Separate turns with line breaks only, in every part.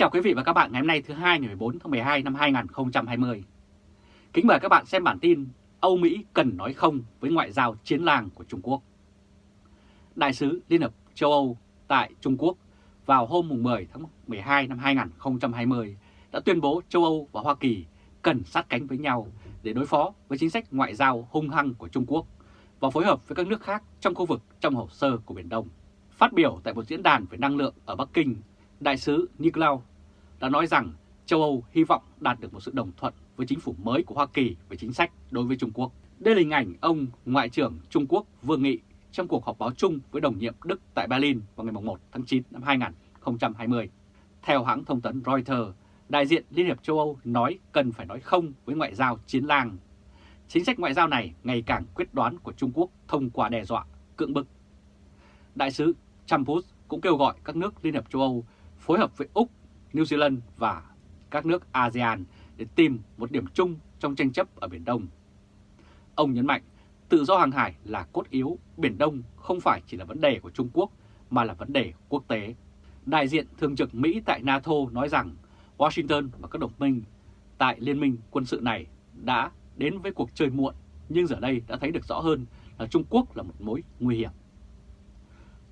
chào quý vị và các bạn ngày hôm nay thứ hai ngày 14 tháng 12 năm 2020. Kính mời các bạn xem bản tin Âu Mỹ cần nói không với ngoại giao chiến làng của Trung Quốc. Đại sứ Liên hợp châu Âu tại Trung Quốc vào hôm 10 tháng 12 năm 2020 đã tuyên bố châu Âu và Hoa Kỳ cần sát cánh với nhau để đối phó với chính sách ngoại giao hung hăng của Trung Quốc và phối hợp với các nước khác trong khu vực trong hồ sơ của Biển Đông. Phát biểu tại một diễn đàn về năng lượng ở Bắc Kinh, Đại sứ Nicolau đã nói rằng châu Âu hy vọng đạt được một sự đồng thuận với chính phủ mới của Hoa Kỳ về chính sách đối với Trung Quốc. Đây là hình ảnh ông Ngoại trưởng Trung Quốc Vương Nghị trong cuộc họp báo chung với đồng nhiệm Đức tại Berlin vào ngày 1 tháng 9 năm 2020. Theo hãng thông tấn Reuters, đại diện Liên hiệp châu Âu nói cần phải nói không với ngoại giao chiến lang. Chính sách ngoại giao này ngày càng quyết đoán của Trung Quốc thông qua đe dọa, cưỡng bức. Đại sứ Champus cũng kêu gọi các nước Liên hiệp châu Âu phối hợp với Úc, New Zealand và các nước ASEAN để tìm một điểm chung trong tranh chấp ở Biển Đông. Ông nhấn mạnh tự do hàng hải là cốt yếu, Biển Đông không phải chỉ là vấn đề của Trung Quốc mà là vấn đề quốc tế. Đại diện thường trực Mỹ tại NATO nói rằng Washington và các đồng minh tại liên minh quân sự này đã đến với cuộc chơi muộn nhưng giờ đây đã thấy được rõ hơn là Trung Quốc là một mối nguy hiểm.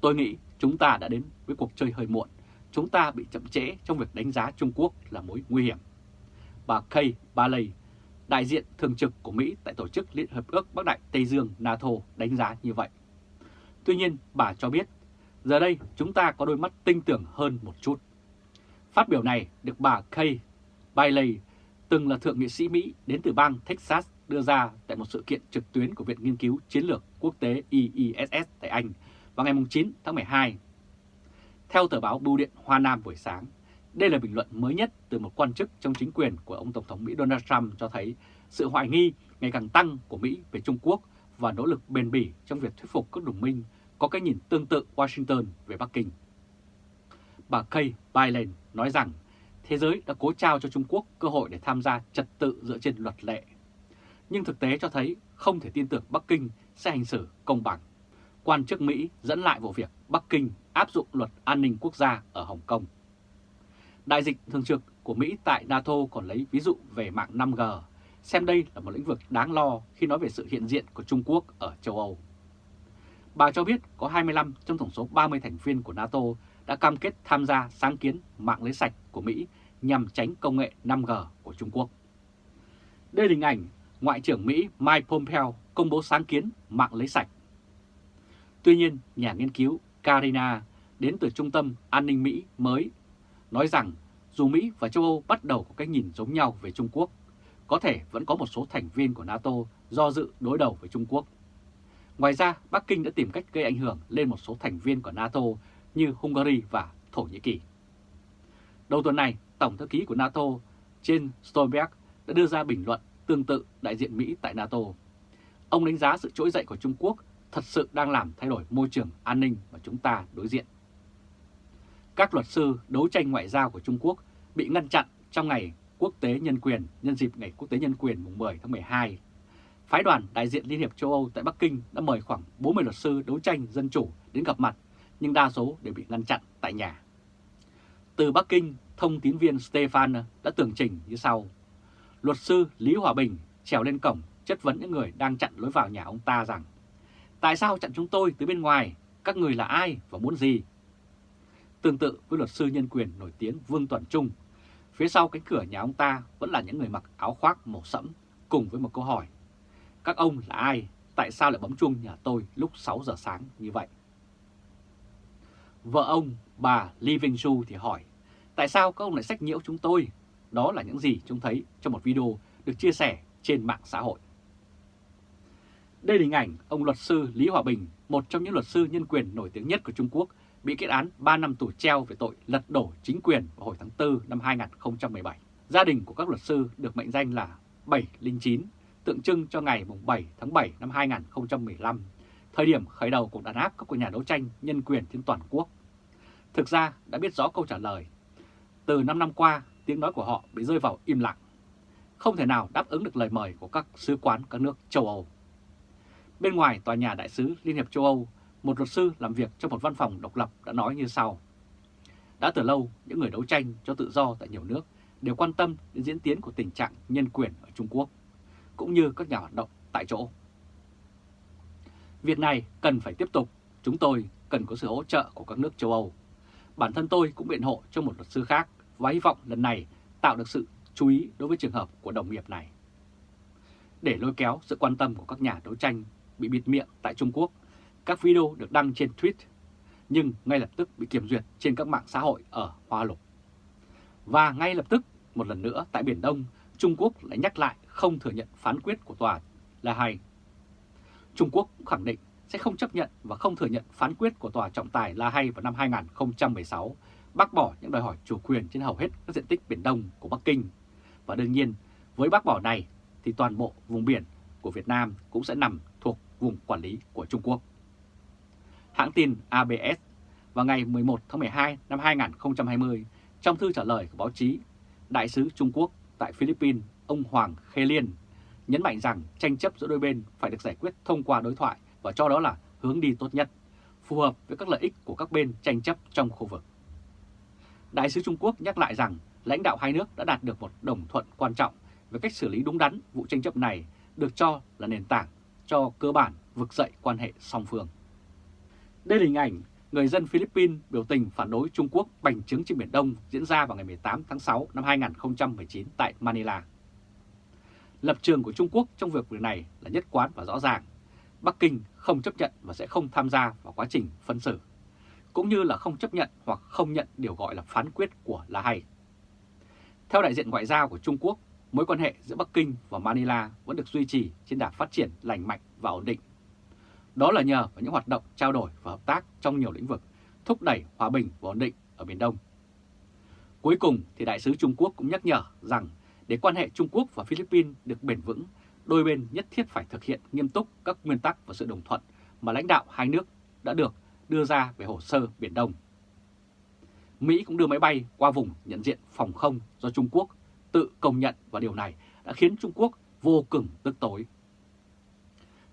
Tôi nghĩ chúng ta đã đến với cuộc chơi hơi muộn chúng ta bị chậm trễ trong việc đánh giá Trung Quốc là mối nguy hiểm. Bà Kay Bailey, đại diện thường trực của Mỹ tại Tổ chức Liên Hợp ước Bắc Đại Tây Dương NATO đánh giá như vậy. Tuy nhiên, bà cho biết, giờ đây chúng ta có đôi mắt tinh tưởng hơn một chút. Phát biểu này được bà Kay Bailey, từng là thượng nghị sĩ Mỹ đến từ bang Texas đưa ra tại một sự kiện trực tuyến của Viện Nghiên cứu Chiến lược Quốc tế IISS tại Anh vào ngày 9 tháng 12 theo tờ báo Bưu điện Hoa Nam buổi sáng, đây là bình luận mới nhất từ một quan chức trong chính quyền của ông Tổng thống Mỹ Donald Trump cho thấy sự hoài nghi ngày càng tăng của Mỹ về Trung Quốc và nỗ lực bền bỉ trong việc thuyết phục các đồng minh có cái nhìn tương tự Washington về Bắc Kinh. Bà Kay Bailen nói rằng thế giới đã cố trao cho Trung Quốc cơ hội để tham gia trật tự dựa trên luật lệ. Nhưng thực tế cho thấy không thể tin tưởng Bắc Kinh sẽ hành xử công bằng. Quan chức Mỹ dẫn lại vụ việc Bắc Kinh áp dụng luật an ninh quốc gia ở Hồng Kông. Đại dịch thường trực của Mỹ tại NATO còn lấy ví dụ về mạng 5G, xem đây là một lĩnh vực đáng lo khi nói về sự hiện diện của Trung Quốc ở châu Âu. Bà cho biết có 25 trong tổng số 30 thành viên của NATO đã cam kết tham gia sáng kiến mạng lưới sạch của Mỹ nhằm tránh công nghệ 5G của Trung Quốc. Đây là hình ảnh Ngoại trưởng Mỹ Mike Pompeo công bố sáng kiến mạng lưới sạch. Tuy nhiên, nhà nghiên cứu Karina đến từ Trung tâm An ninh Mỹ mới nói rằng dù Mỹ và châu Âu bắt đầu có cái nhìn giống nhau về Trung Quốc, có thể vẫn có một số thành viên của NATO do dự đối đầu với Trung Quốc. Ngoài ra, Bắc Kinh đã tìm cách gây ảnh hưởng lên một số thành viên của NATO như Hungary và Thổ Nhĩ Kỳ. Đầu tuần này, Tổng thư ký của NATO Jens Stoltenberg đã đưa ra bình luận tương tự đại diện Mỹ tại NATO. Ông đánh giá sự trỗi dậy của Trung Quốc thật sự đang làm thay đổi môi trường an ninh mà chúng ta đối diện. Các luật sư đấu tranh ngoại giao của Trung Quốc bị ngăn chặn trong ngày quốc tế nhân quyền nhân dịp ngày quốc tế nhân quyền mùng 10 tháng 12. Phái đoàn đại diện Liên hiệp châu Âu tại Bắc Kinh đã mời khoảng 40 luật sư đấu tranh dân chủ đến gặp mặt, nhưng đa số đều bị ngăn chặn tại nhà. Từ Bắc Kinh, thông tín viên Stefan đã tường trình như sau. Luật sư Lý Hòa Bình trèo lên cổng chất vấn những người đang chặn lối vào nhà ông ta rằng Tại sao chặn chúng tôi từ bên ngoài? Các người là ai và muốn gì? Tương tự với luật sư nhân quyền nổi tiếng Vương Tuần Trung, phía sau cánh cửa nhà ông ta vẫn là những người mặc áo khoác màu sẫm cùng với một câu hỏi. Các ông là ai? Tại sao lại bấm chuông nhà tôi lúc 6 giờ sáng như vậy? Vợ ông, bà Li Vinh Shu thì hỏi, tại sao các ông lại sách nhiễu chúng tôi? Đó là những gì chúng thấy trong một video được chia sẻ trên mạng xã hội. Đây là hình ảnh ông luật sư Lý Hòa Bình, một trong những luật sư nhân quyền nổi tiếng nhất của Trung Quốc, bị kết án 3 năm tù treo về tội lật đổ chính quyền vào hồi tháng 4 năm 2017. Gia đình của các luật sư được mệnh danh là 709, tượng trưng cho ngày 7 tháng 7 năm 2015, thời điểm khởi đầu cuộc đàn áp các cuộc nhà đấu tranh nhân quyền trên toàn quốc. Thực ra đã biết rõ câu trả lời. Từ 5 năm qua, tiếng nói của họ bị rơi vào im lặng. Không thể nào đáp ứng được lời mời của các sứ quán các nước châu Âu. Bên ngoài tòa nhà đại sứ Liên hiệp châu Âu, một luật sư làm việc trong một văn phòng độc lập đã nói như sau. Đã từ lâu, những người đấu tranh cho tự do tại nhiều nước đều quan tâm đến diễn tiến của tình trạng nhân quyền ở Trung Quốc, cũng như các nhà hoạt động tại chỗ. Việc này cần phải tiếp tục, chúng tôi cần có sự hỗ trợ của các nước châu Âu. Bản thân tôi cũng biện hộ cho một luật sư khác và hy vọng lần này tạo được sự chú ý đối với trường hợp của đồng nghiệp này. Để lôi kéo sự quan tâm của các nhà đấu tranh bị bịt miệng tại Trung Quốc, các video được đăng trên tweet, nhưng ngay lập tức bị kiểm duyệt trên các mạng xã hội ở Hoa Lục. Và ngay lập tức, một lần nữa tại Biển Đông, Trung Quốc lại nhắc lại không thừa nhận phán quyết của tòa là hay. Trung Quốc cũng khẳng định sẽ không chấp nhận và không thừa nhận phán quyết của tòa trọng tài La Hay vào năm 2016, bác bỏ những đòi hỏi chủ quyền trên hầu hết các diện tích Biển Đông của Bắc Kinh. Và đương nhiên, với bác bỏ này thì toàn bộ vùng biển của Việt Nam cũng sẽ nằm vùng quản lý của Trung Quốc. Hãng tin ABS vào ngày 11 tháng 12 năm 2020, trong thư trả lời của báo chí, Đại sứ Trung Quốc tại Philippines, ông Hoàng Khê Liên, nhấn mạnh rằng tranh chấp giữa đôi bên phải được giải quyết thông qua đối thoại và cho đó là hướng đi tốt nhất, phù hợp với các lợi ích của các bên tranh chấp trong khu vực. Đại sứ Trung Quốc nhắc lại rằng lãnh đạo hai nước đã đạt được một đồng thuận quan trọng về cách xử lý đúng đắn vụ tranh chấp này được cho là nền tảng cho cơ bản vực dậy quan hệ song phương. Đây là hình ảnh người dân Philippines biểu tình phản đối Trung Quốc bành trướng trên Biển Đông diễn ra vào ngày 18 tháng 6 năm 2019 tại Manila. Lập trường của Trung Quốc trong việc này là nhất quán và rõ ràng. Bắc Kinh không chấp nhận và sẽ không tham gia vào quá trình phân xử, cũng như là không chấp nhận hoặc không nhận điều gọi là phán quyết của La Hay. Theo đại diện ngoại giao của Trung Quốc, mối quan hệ giữa Bắc Kinh và Manila vẫn được duy trì trên đà phát triển lành mạnh và ổn định. Đó là nhờ vào những hoạt động trao đổi và hợp tác trong nhiều lĩnh vực, thúc đẩy hòa bình và ổn định ở Biển Đông. Cuối cùng thì Đại sứ Trung Quốc cũng nhắc nhở rằng để quan hệ Trung Quốc và Philippines được bền vững, đôi bên nhất thiết phải thực hiện nghiêm túc các nguyên tắc và sự đồng thuận mà lãnh đạo hai nước đã được đưa ra về hồ sơ Biển Đông. Mỹ cũng đưa máy bay qua vùng nhận diện phòng không do Trung Quốc tự công nhận và điều này đã khiến Trung Quốc vô cùng tức tối.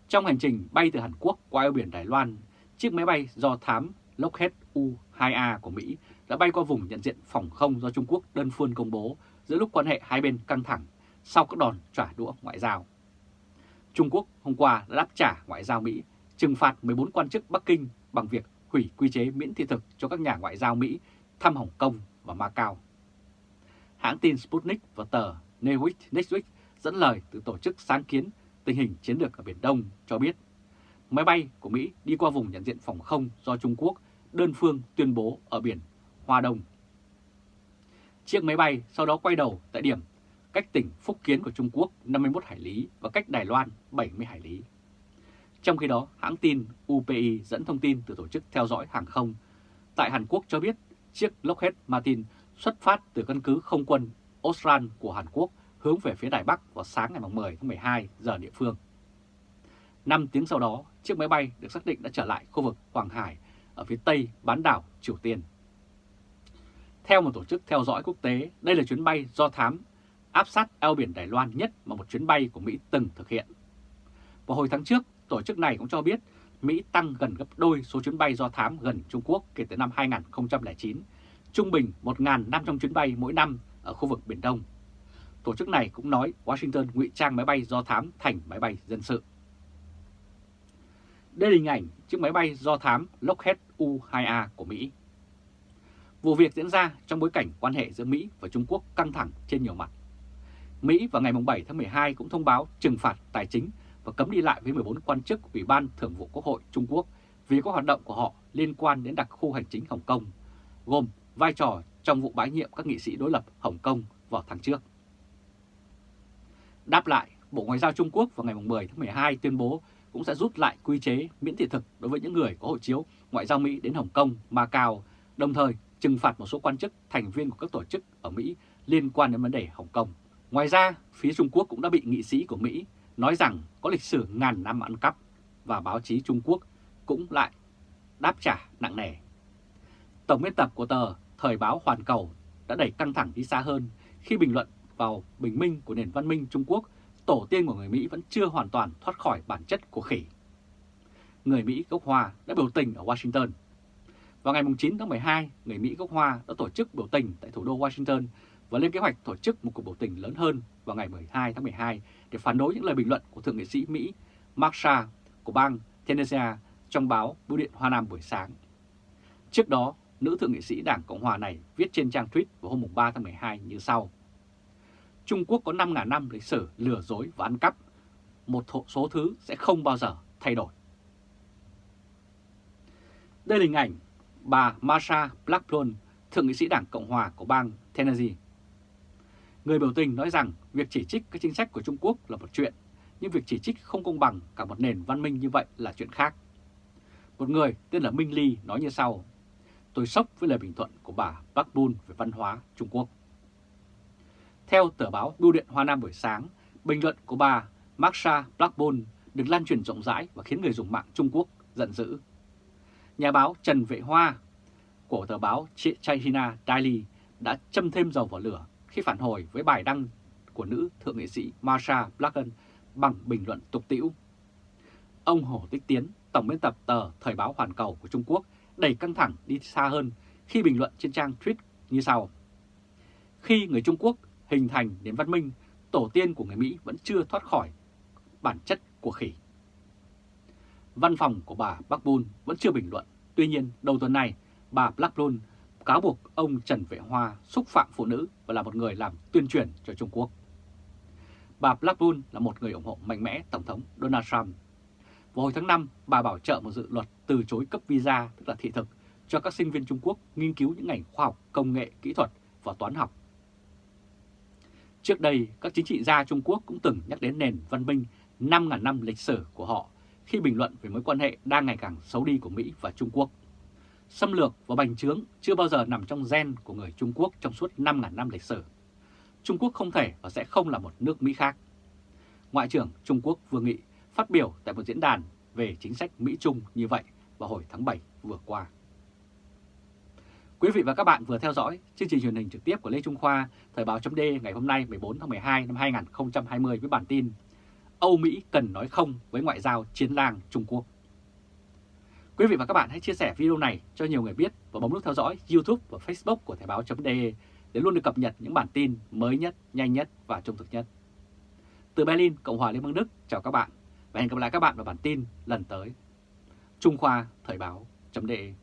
Trong hành trình bay từ Hàn Quốc qua eo biển Đài Loan, chiếc máy bay do thám Lockheed U-2A của Mỹ đã bay qua vùng nhận diện phòng không do Trung Quốc đơn phương công bố giữa lúc quan hệ hai bên căng thẳng sau các đòn trả đũa ngoại giao. Trung Quốc hôm qua đã đáp trả ngoại giao Mỹ trừng phạt 14 quan chức Bắc Kinh bằng việc hủy quy chế miễn thị thực cho các nhà ngoại giao Mỹ thăm Hồng Kông và Macau. Hãng tin Sputnik và tờ Newsweek Newsweek dẫn lời từ tổ chức sáng kiến tình hình chiến lược ở Biển Đông cho biết máy bay của Mỹ đi qua vùng nhận diện phòng không do Trung Quốc đơn phương tuyên bố ở biển Hoa Đông. Chiếc máy bay sau đó quay đầu tại điểm cách tỉnh Phúc Kiến của Trung Quốc 51 hải lý và cách Đài Loan 70 hải lý. Trong khi đó, hãng tin UPI dẫn thông tin từ tổ chức theo dõi hàng không tại Hàn Quốc cho biết chiếc Lockheed Martin xuất phát từ căn cứ không quân Osran của Hàn Quốc hướng về phía Đài Bắc vào sáng ngày 10 tháng 12 giờ địa phương. 5 tiếng sau đó, chiếc máy bay được xác định đã trở lại khu vực Hoàng Hải ở phía tây bán đảo Triều Tiên. Theo một tổ chức theo dõi quốc tế, đây là chuyến bay do thám áp sát eo biển Đài Loan nhất mà một chuyến bay của Mỹ từng thực hiện. Vào hồi tháng trước, tổ chức này cũng cho biết Mỹ tăng gần gấp đôi số chuyến bay do thám gần Trung Quốc kể từ năm 2009, trung bình 1.500 chuyến bay mỗi năm ở khu vực Biển Đông. Tổ chức này cũng nói Washington ngụy trang máy bay do thám thành máy bay dân sự. Đây là hình ảnh chiếc máy bay do thám Lockheed U-2A của Mỹ. Vụ việc diễn ra trong bối cảnh quan hệ giữa Mỹ và Trung Quốc căng thẳng trên nhiều mặt. Mỹ vào ngày 7 tháng 12 cũng thông báo trừng phạt tài chính và cấm đi lại với 14 quan chức Ủy ban Thường vụ Quốc hội Trung Quốc vì các hoạt động của họ liên quan đến đặc khu hành chính Hồng Kông, gồm vai trò trong vụ bãi nhiệm các nghị sĩ đối lập Hồng Kông vào tháng trước. Đáp lại, Bộ Ngoại giao Trung Quốc vào ngày 10 tháng 12 tuyên bố cũng sẽ rút lại quy chế miễn thị thực đối với những người có hộ chiếu ngoại giao Mỹ đến Hồng Kông, Macau, đồng thời trừng phạt một số quan chức thành viên của các tổ chức ở Mỹ liên quan đến vấn đề Hồng Kông. Ngoài ra, phía Trung Quốc cũng đã bị nghị sĩ của Mỹ nói rằng có lịch sử ngàn năm ăn cắp và báo chí Trung Quốc cũng lại đáp trả nặng nề. Tổng biên tập của tờ Thời báo Hoàn Cầu đã đẩy căng thẳng đi xa hơn khi bình luận vào bình minh của nền văn minh Trung Quốc, tổ tiên của người Mỹ vẫn chưa hoàn toàn thoát khỏi bản chất của khỉ. Người Mỹ gốc Hoa đã biểu tình ở Washington. Vào ngày 9 tháng 12, người Mỹ gốc Hoa đã tổ chức biểu tình tại thủ đô Washington và lên kế hoạch tổ chức một cuộc biểu tình lớn hơn vào ngày 12 tháng 12 để phản đối những lời bình luận của Thượng nghị sĩ Mỹ Marsha của bang Tennessee trong báo Bưu điện Hoa Nam buổi sáng. Trước đó, nữ thượng nghị sĩ Đảng Cộng Hòa này viết trên trang tweet vào hôm 3 tháng 12 như sau. Trung Quốc có 5.000 năm lịch sử lừa dối và ăn cắp. Một số thứ sẽ không bao giờ thay đổi. Đây là hình ảnh bà Marsha Blackburn, thượng nghị sĩ Đảng Cộng Hòa của bang Tennessee. Người biểu tình nói rằng việc chỉ trích các chính sách của Trung Quốc là một chuyện, nhưng việc chỉ trích không công bằng cả một nền văn minh như vậy là chuyện khác. Một người tên là Minh Ly nói như sau, tôi sốc với lời bình luận của bà Blackburn về văn hóa Trung Quốc. Theo tờ báo Bưu điện Hoa Nam buổi sáng, bình luận của bà Marsha Blackburn được lan truyền rộng rãi và khiến người dùng mạng Trung Quốc giận dữ. Nhà báo Trần Vệ Hoa của tờ báo China Daily đã châm thêm dầu vào lửa khi phản hồi với bài đăng của nữ thượng nghị sĩ Marsha Blackburn bằng bình luận tục tĩu. Ông Hồ Tích Tiến, tổng biên tập tờ Thời báo Hoàn Cầu của Trung Quốc đẩy căng thẳng đi xa hơn khi bình luận trên trang tweet như sau. Khi người Trung Quốc hình thành đến văn minh, tổ tiên của người Mỹ vẫn chưa thoát khỏi bản chất của khỉ. Văn phòng của bà Blackburn vẫn chưa bình luận. Tuy nhiên, đầu tuần này, bà Blackburn cáo buộc ông Trần Vệ Hoa xúc phạm phụ nữ và là một người làm tuyên truyền cho Trung Quốc. Bà Blackburn là một người ủng hộ mạnh mẽ Tổng thống Donald Trump. Vào hồi tháng 5, bà bảo trợ một dự luật từ chối cấp visa, tức là thị thực, cho các sinh viên Trung Quốc nghiên cứu những ngành khoa học, công nghệ, kỹ thuật và toán học. Trước đây, các chính trị gia Trung Quốc cũng từng nhắc đến nền văn minh 5.000 năm lịch sử của họ khi bình luận về mối quan hệ đang ngày càng xấu đi của Mỹ và Trung Quốc. Xâm lược và bành trướng chưa bao giờ nằm trong gen của người Trung Quốc trong suốt 5.000 năm lịch sử. Trung Quốc không thể và sẽ không là một nước Mỹ khác. Ngoại trưởng Trung Quốc Vương Nghị phát biểu tại một diễn đàn về chính sách Mỹ-Trung như vậy vào hồi tháng 7 vừa qua. Quý vị và các bạn vừa theo dõi chương trình truyền hình trực tiếp của Lê Trung Khoa, Thời báo chấm ngày hôm nay 14 tháng 12 năm 2020 với bản tin Âu Mỹ cần nói không với ngoại giao chiến lang Trung Quốc. Quý vị và các bạn hãy chia sẻ video này cho nhiều người biết và bấm nút theo dõi YouTube và Facebook của Thời báo.de để luôn được cập nhật những bản tin mới nhất, nhanh nhất và trung thực nhất. Từ Berlin, Cộng hòa Liên bang Đức, chào các bạn và hẹn gặp lại các bạn vào bản tin lần tới. Trung Khoa Thời báo.de